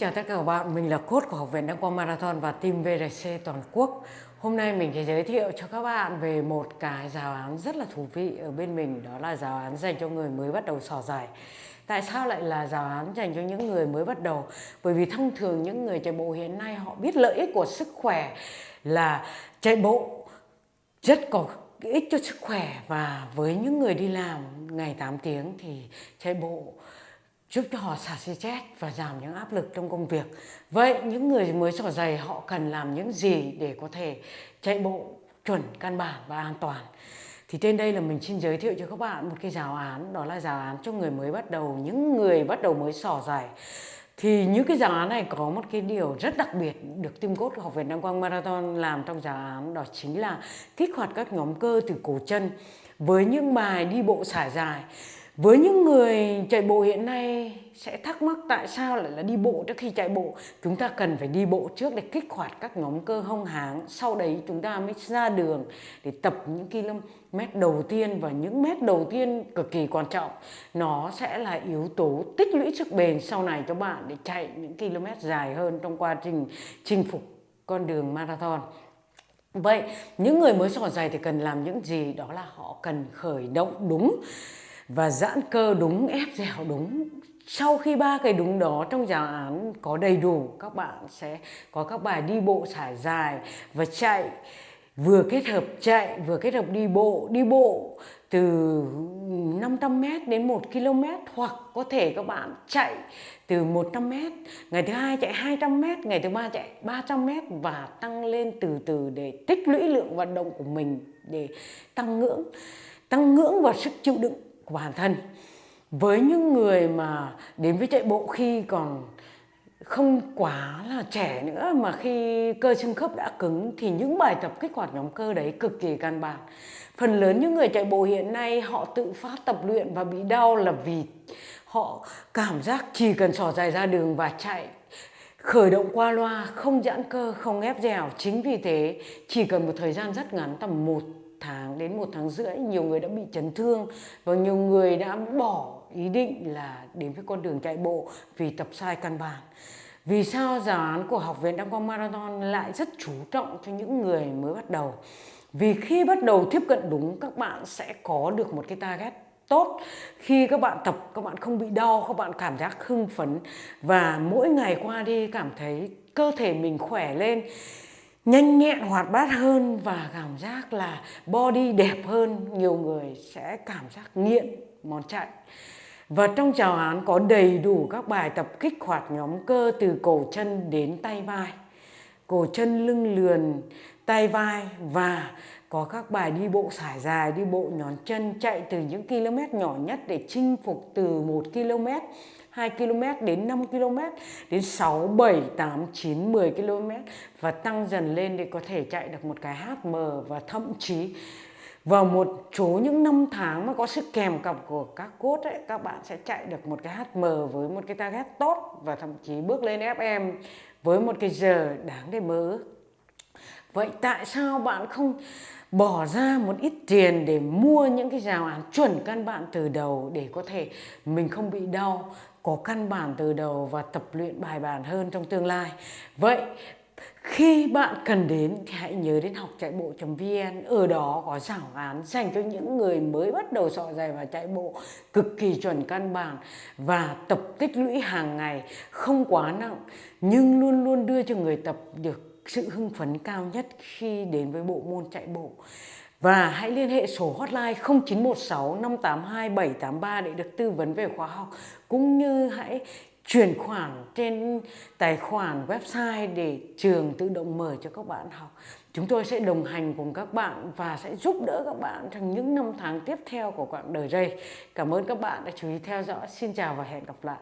Chào tất cả các bạn, mình là cốt của Học viện Đăng Quang Marathon và team VRC toàn quốc. Hôm nay mình sẽ giới thiệu cho các bạn về một cái giáo án rất là thú vị ở bên mình, đó là giáo án dành cho người mới bắt đầu sò dài. Tại sao lại là giáo án dành cho những người mới bắt đầu? Bởi vì thông thường những người chạy bộ hiện nay họ biết lợi ích của sức khỏe là chạy bộ rất có ích cho sức khỏe và với những người đi làm ngày 8 tiếng thì chạy bộ giúp cho họ xả stress và giảm những áp lực trong công việc. Vậy những người mới sỏ giày họ cần làm những gì để có thể chạy bộ chuẩn, căn bản và an toàn? Thì trên đây là mình xin giới thiệu cho các bạn một cái giáo án, đó là giáo án cho người mới bắt đầu, những người bắt đầu mới sỏ giày. Thì những cái giáo án này có một cái điều rất đặc biệt được Team cốt Học viện Đăng Quang Marathon làm trong giáo án đó chính là kích hoạt các nhóm cơ từ cổ chân với những bài đi bộ xả dài với những người chạy bộ hiện nay sẽ thắc mắc tại sao lại là đi bộ trước khi chạy bộ? Chúng ta cần phải đi bộ trước để kích hoạt các nhóm cơ hông háng. Sau đấy chúng ta mới ra đường để tập những km đầu tiên và những mét đầu tiên cực kỳ quan trọng. Nó sẽ là yếu tố tích lũy sức bền sau này cho bạn để chạy những km dài hơn trong quá trình chinh phục con đường marathon. Vậy những người mới sỏ giày thì cần làm những gì? Đó là họ cần khởi động đúng và giãn cơ đúng, ép dẻo đúng. Sau khi ba cái đúng đó trong giáo án có đầy đủ, các bạn sẽ có các bài đi bộ trải dài và chạy. Vừa kết hợp chạy, vừa kết hợp đi bộ. Đi bộ từ 500m đến 1 km hoặc có thể các bạn chạy từ 100m ngày thứ hai chạy 200m ngày thứ ba chạy 300m và tăng lên từ từ để tích lũy lượng vận động của mình để tăng ngưỡng. Tăng ngưỡng và sức chịu đựng của bản thân. Với những người mà đến với chạy bộ khi còn không quá là trẻ nữa mà khi cơ xương khớp đã cứng thì những bài tập kích hoạt nhóm cơ đấy cực kỳ căn bản. Phần lớn những người chạy bộ hiện nay họ tự phát tập luyện và bị đau là vì họ cảm giác chỉ cần sỏ dài ra đường và chạy, khởi động qua loa, không giãn cơ, không ép dẻo. Chính vì thế, chỉ cần một thời gian rất ngắn, tầm một tháng đến một tháng rưỡi, nhiều người đã bị chấn thương và nhiều người đã bỏ ý định là đến với con đường chạy bộ vì tập sai căn bản. Vì sao giáo án của học viện đăng quang marathon lại rất chú trọng cho những người mới bắt đầu? Vì khi bắt đầu tiếp cận đúng, các bạn sẽ có được một cái target tốt. Khi các bạn tập, các bạn không bị đau, các bạn cảm giác hưng phấn và mỗi ngày qua đi cảm thấy cơ thể mình khỏe lên nhanh nhẹn, hoạt bát hơn và cảm giác là body đẹp hơn. Nhiều người sẽ cảm giác nghiện món chạy. Và trong chào án có đầy đủ các bài tập kích hoạt nhóm cơ từ cổ chân đến tay vai. Cổ chân lưng lườn, tay vai và có các bài đi bộ sải dài, đi bộ nhón chân chạy từ những km nhỏ nhất để chinh phục từ 1 km. 2 km đến 5 km đến 6, 7, 8, 9, 10 km và tăng dần lên để có thể chạy được một cái HM và thậm chí vào một số những năm tháng mà có sự kèm cặp của các cốt ấy, các bạn sẽ chạy được một cái HM với một cái target tốt và thậm chí bước lên FM với một cái giờ đáng để mơ Vậy tại sao bạn không bỏ ra một ít tiền để mua những cái rào án chuẩn căn bạn từ đầu để có thể mình không bị đau? Có căn bản từ đầu và tập luyện bài bản hơn trong tương lai vậy, khi bạn cần đến, thì hãy nhớ đến học chạy bộ.vn ở đó có giảng án dành cho những người mới bắt đầu sọ dày và chạy bộ, cực kỳ chuẩn căn bản và tập tích lũy hàng ngày, không quá nặng, nhưng luôn luôn đưa cho người tập được sự hưng phấn cao nhất khi đến với bộ môn chạy bộ. Và hãy liên hệ số hotline 0916 582 783 để được tư vấn về khóa học, cũng như hãy chuyển khoản trên tài khoản website để trường tự động mở cho các bạn học. Chúng tôi sẽ đồng hành cùng các bạn và sẽ giúp đỡ các bạn trong những năm tháng tiếp theo của quãng đời đây. Cảm ơn các bạn đã chú ý theo dõi. Xin chào và hẹn gặp lại.